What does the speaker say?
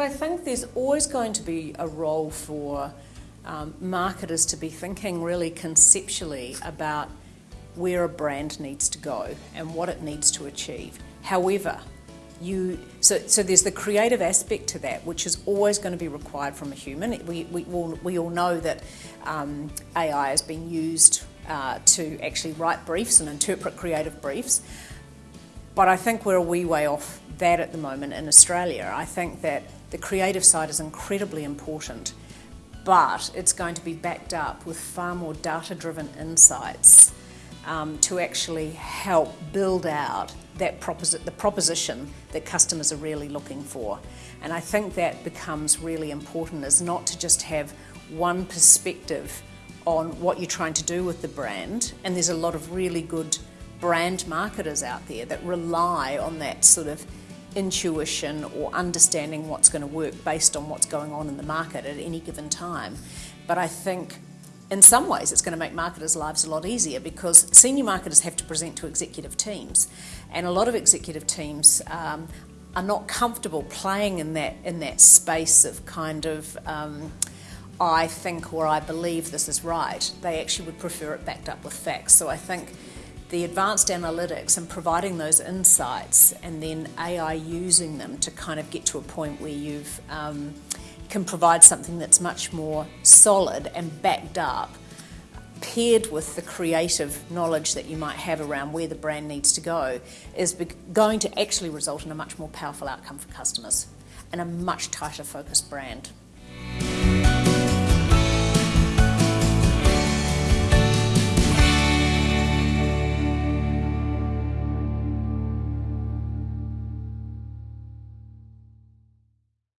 I think there's always going to be a role for um, marketers to be thinking really conceptually about where a brand needs to go and what it needs to achieve. However, you so, so there's the creative aspect to that, which is always going to be required from a human. We, we, all, we all know that um, AI has been used uh, to actually write briefs and interpret creative briefs. But I think we're a wee way off that at the moment in Australia. I think that the creative side is incredibly important, but it's going to be backed up with far more data-driven insights um, to actually help build out that the proposition that customers are really looking for. And I think that becomes really important is not to just have one perspective on what you're trying to do with the brand. And there's a lot of really good brand marketers out there that rely on that sort of intuition or understanding what's going to work based on what's going on in the market at any given time. But I think in some ways it's going to make marketers' lives a lot easier because senior marketers have to present to executive teams and a lot of executive teams um, are not comfortable playing in that in that space of kind of um, I think or I believe this is right. They actually would prefer it backed up with facts. So I think the advanced analytics and providing those insights and then AI using them to kind of get to a point where you've um, can provide something that's much more solid and backed up paired with the creative knowledge that you might have around where the brand needs to go is going to actually result in a much more powerful outcome for customers and a much tighter focused brand.